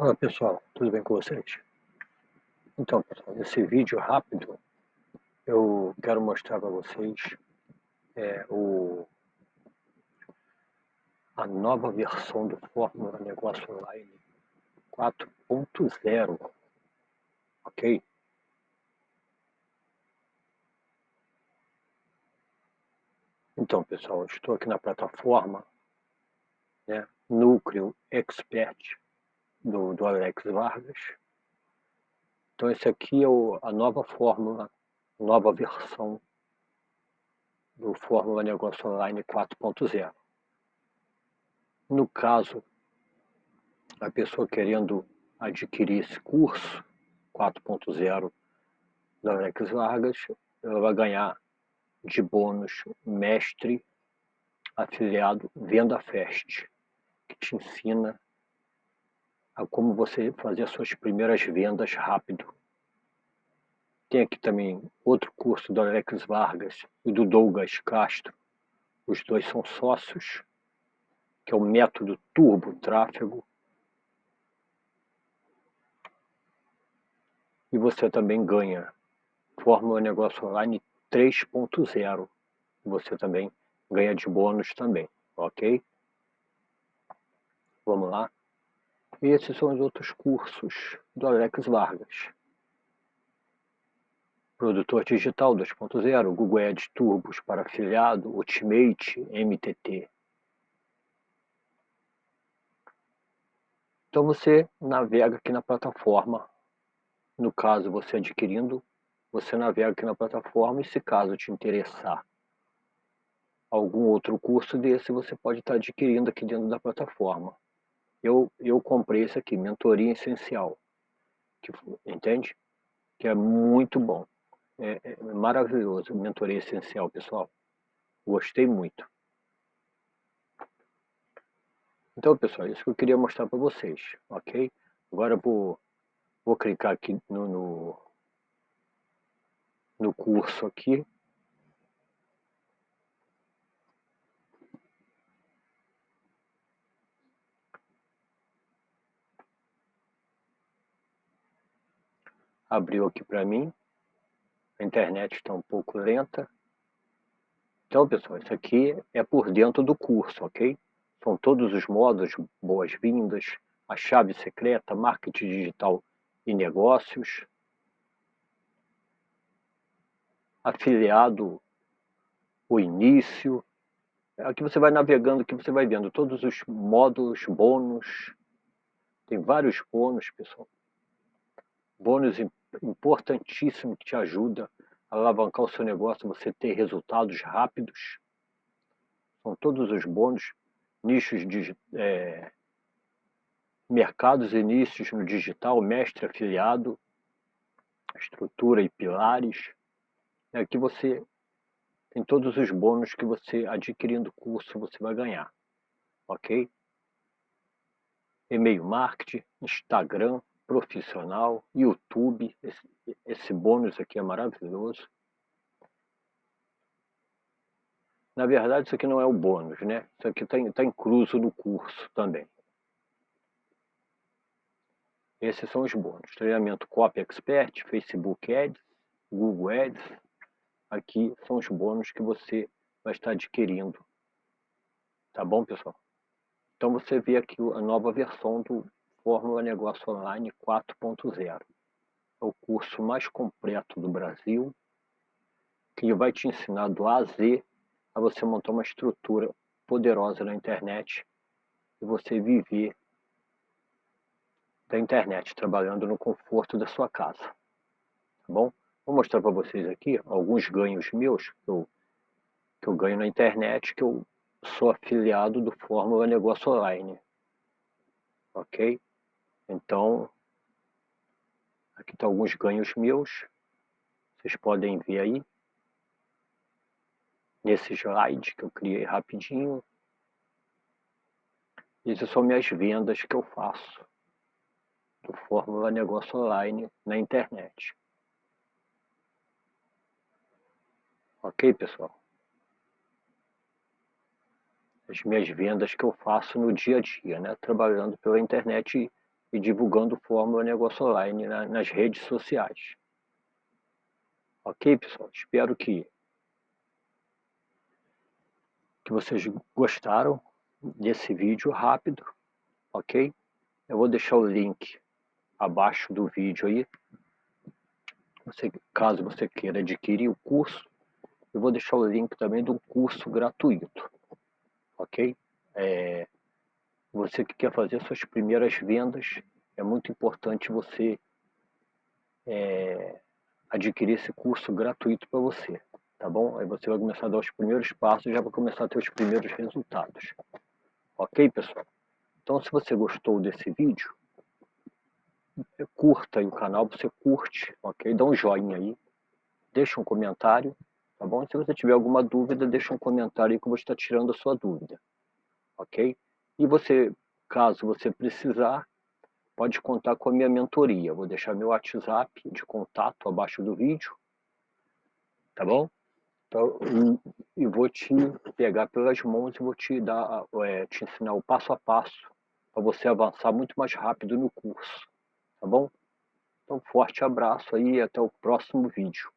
Fala pessoal, tudo bem com vocês? Então pessoal, nesse vídeo rápido eu quero mostrar para vocês é, o, a nova versão do Fórmula Negócio Online 4.0, ok? Então pessoal, estou aqui na plataforma né, Núcleo Expert do, do Alex Vargas. Então esse aqui é o, a nova fórmula, nova versão do Fórmula Negócio Online 4.0. No caso, a pessoa querendo adquirir esse curso 4.0 do Alex Vargas, ela vai ganhar de bônus mestre afiliado Venda Fest, que te ensina a como você fazer as suas primeiras vendas rápido. Tem aqui também outro curso do Alex Vargas e do Douglas Castro. Os dois são sócios, que é o método Turbo Tráfego. E você também ganha Fórmula Negócio Online 3.0. Você também ganha de bônus também, ok? Vamos lá. Esses são os outros cursos do Alex Vargas. Produtor Digital 2.0, Google Ads Turbos para afiliado, Ultimate, MTT. Então você navega aqui na plataforma. No caso, você adquirindo, você navega aqui na plataforma e se caso te interessar algum outro curso desse, você pode estar adquirindo aqui dentro da plataforma eu, eu comprei esse aqui, Mentoria Essencial, que, entende? Que é muito bom, é, é maravilhoso, Mentoria Essencial, pessoal. Gostei muito. Então, pessoal, isso que eu queria mostrar para vocês, ok? Agora vou, vou clicar aqui no, no, no curso aqui, abriu aqui para mim. A internet está um pouco lenta. Então, pessoal, isso aqui é por dentro do curso, ok? São todos os modos, boas-vindas, a chave secreta, marketing digital e negócios, afiliado, o início. Aqui você vai navegando, aqui você vai vendo todos os módulos, bônus. Tem vários bônus, pessoal. Bônus importantíssimo que te ajuda a alavancar o seu negócio, você ter resultados rápidos. São todos os bônus, nichos de é, mercados e nichos no digital, mestre afiliado, estrutura e pilares. Aqui você tem todos os bônus que você adquirindo o curso você vai ganhar, ok? E-mail marketing, Instagram, profissional, YouTube, esse, esse bônus aqui é maravilhoso. Na verdade, isso aqui não é o bônus, né? Isso aqui está tá incluso no curso também. Esses são os bônus. Treinamento Copy Expert, Facebook Ads, Google Ads. Aqui são os bônus que você vai estar adquirindo. Tá bom, pessoal? Então você vê aqui a nova versão do Fórmula Negócio Online 4.0. É o curso mais completo do Brasil, que vai te ensinar do A a Z a você montar uma estrutura poderosa na internet e você viver da internet, trabalhando no conforto da sua casa. Tá bom? Vou mostrar para vocês aqui alguns ganhos meus que eu, que eu ganho na internet, que eu sou afiliado do Fórmula Negócio Online. Ok? Então, aqui estão alguns ganhos meus. Vocês podem ver aí. Nesse slide que eu criei rapidinho. Essas são minhas vendas que eu faço do Fórmula Negócio Online na internet. Ok, pessoal? As minhas vendas que eu faço no dia a dia, né? Trabalhando pela internet e divulgando Fórmula Negócio Online na, nas redes sociais. Ok, pessoal? Espero que, que vocês gostaram desse vídeo rápido, ok? Eu vou deixar o link abaixo do vídeo aí. Você, caso você queira adquirir o curso, eu vou deixar o link também do curso gratuito, ok? É, você que quer fazer suas primeiras vendas, é muito importante você é, adquirir esse curso gratuito para você, tá bom? Aí você vai começar a dar os primeiros passos e já vai começar a ter os primeiros resultados. Ok, pessoal? Então, se você gostou desse vídeo, curta aí o canal, você curte, ok? Dá um joinha aí, deixa um comentário, tá bom? Se você tiver alguma dúvida, deixa um comentário aí que eu vou estar tirando a sua dúvida, ok? E você, caso você precisar, pode contar com a minha mentoria. vou deixar meu WhatsApp de contato abaixo do vídeo, tá bom? Então, e, vou te pegar pelas mãos e vou te dar, é, te ensinar o passo a passo para você avançar muito mais rápido no curso, tá bom? Então, forte abraço aí e até o próximo vídeo.